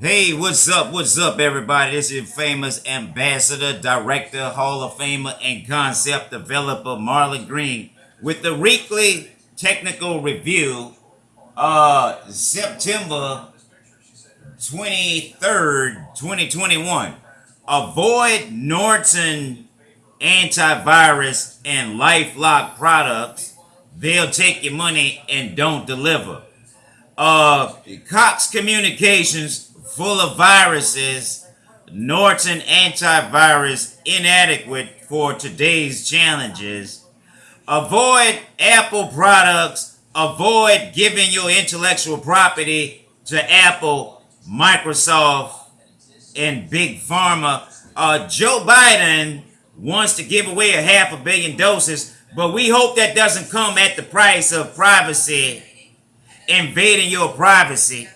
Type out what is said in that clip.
Hey, what's up? What's up, everybody? This is famous ambassador, director, Hall of Famer, and concept developer Marlon Green with the weekly technical review, uh, September 23rd, 2021. Avoid Norton antivirus and LifeLock products. They'll take your money and don't deliver. Uh, Cox Communications full of viruses. Norton antivirus inadequate for today's challenges. Avoid Apple products. Avoid giving your intellectual property to Apple, Microsoft, and Big Pharma. Uh, Joe Biden wants to give away a half a billion doses, but we hope that doesn't come at the price of privacy, invading your privacy.